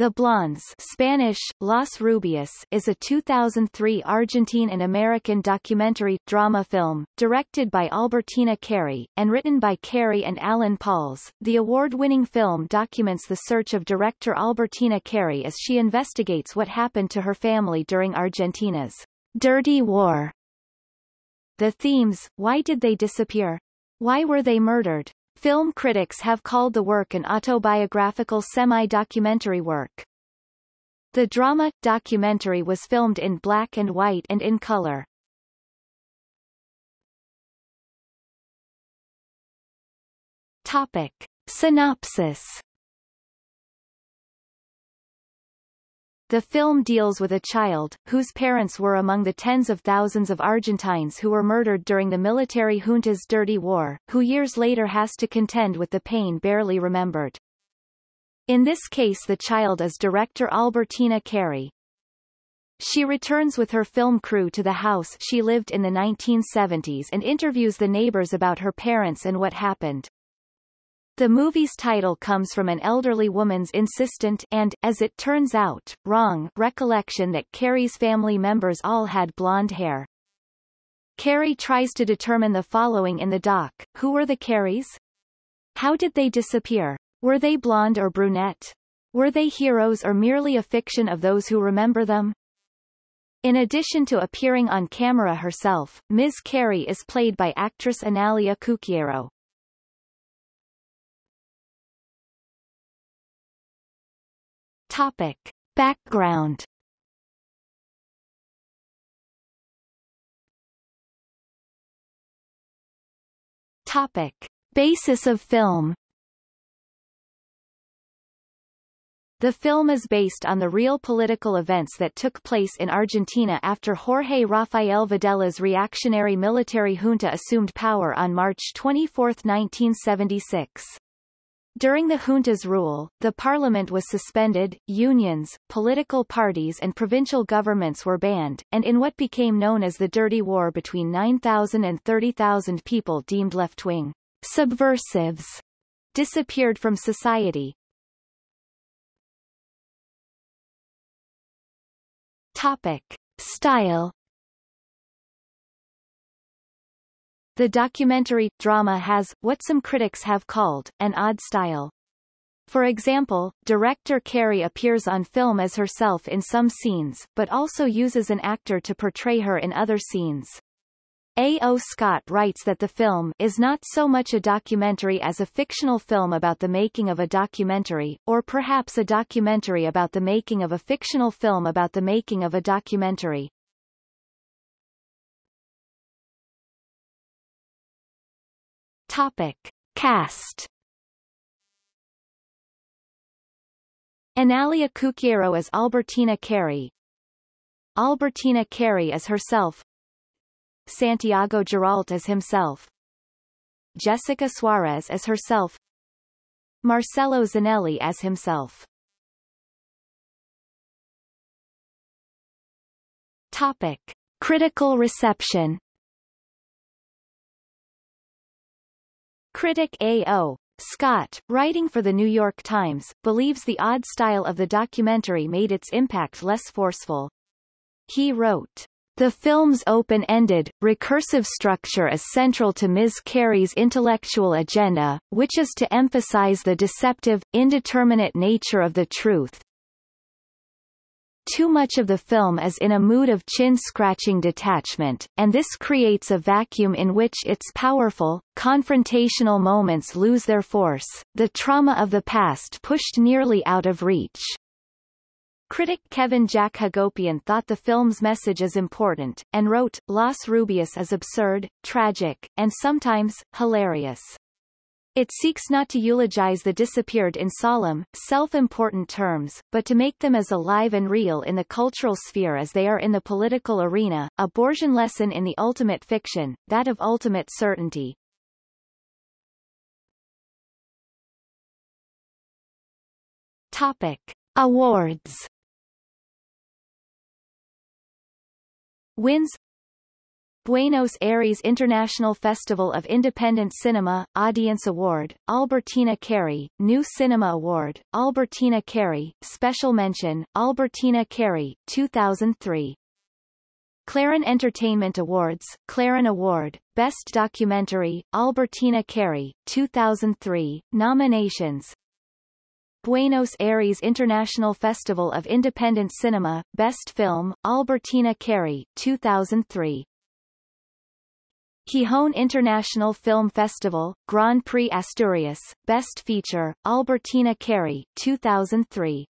The Blondes Spanish, Los Rubios is a 2003 Argentine and American documentary drama film, directed by Albertina Carri, and written by Carri and Alan Pauls. The award-winning film documents the search of director Albertina Carri as she investigates what happened to her family during Argentina's dirty war. The themes, why did they disappear? Why were they murdered? Film critics have called the work an autobiographical semi-documentary work. The drama documentary was filmed in black and white and in color. Topic. Synopsis The film deals with a child, whose parents were among the tens of thousands of Argentines who were murdered during the military junta's dirty war, who years later has to contend with the pain barely remembered. In this case the child is director Albertina Carri. She returns with her film crew to the house she lived in the 1970s and interviews the neighbors about her parents and what happened. The movie's title comes from an elderly woman's insistent and, as it turns out, wrong recollection that Carri's family members all had blonde hair. Carri tries to determine the following in the doc. Who were the Carris? How did they disappear? Were they blonde or brunette? Were they heroes or merely a fiction of those who remember them? In addition to appearing on camera herself, Ms. Carri is played by actress Analia Couceyro. Topic. Background Topic. Basis of film The film is based on the real political events that took place in Argentina after Jorge Rafael Videla's reactionary military junta assumed power on March 24, 1976. During the junta's rule, the parliament was suspended, unions, political parties and provincial governments were banned, and in what became known as the Dirty War between 9,000 and 30,000 people deemed left-wing subversives disappeared from society. Topic. Style The documentary, drama has, what some critics have called, an odd style. For example, director Carri appears on film as herself in some scenes, but also uses an actor to portray her in other scenes. A. O. Scott writes that the film is not so much a documentary as a fictional film about the making of a documentary, or perhaps a documentary about the making of a fictional film about the making of a documentary. Topic. Cast. Analia Couceyro as Albertina Carri. Albertina Carri as herself. Santiago Giralt as himself. Jessica Suarez as herself. Marcelo Zanelli as himself. Topic. Critical reception Critic A.O. Scott, writing for The New York Times, believes the odd style of the documentary made its impact less forceful. He wrote, the film's open-ended, recursive structure is central to Ms. Carri's intellectual agenda, which is to emphasize the deceptive, indeterminate nature of the truth, too much of the film is in a mood of chin-scratching detachment, and this creates a vacuum in which its powerful, confrontational moments lose their force, the trauma of the past pushed nearly out of reach. Critic Kevin Jack Hagopian thought the film's message is important, and wrote, Los Rubios is absurd, tragic, and sometimes, hilarious. It seeks not to eulogize the disappeared in solemn, self-important terms, but to make them as alive and real in the cultural sphere as they are in the political arena, a Borgian lesson in the ultimate fiction, that of ultimate certainty. Topic. Awards Wins Buenos Aires International Festival of Independent Cinema, Audience Award, Albertina Carri, New Cinema Award, Albertina Carri, Special Mention, Albertina Carri, 2003. Clarin Entertainment Awards, Clarin Award, Best Documentary, Albertina Carri, 2003, Nominations. Buenos Aires International Festival of Independent Cinema, Best Film, Albertina Carri, 2003 Gijón International Film Festival, Grand Prix Asturias, Best Feature, Albertina Carri, 2003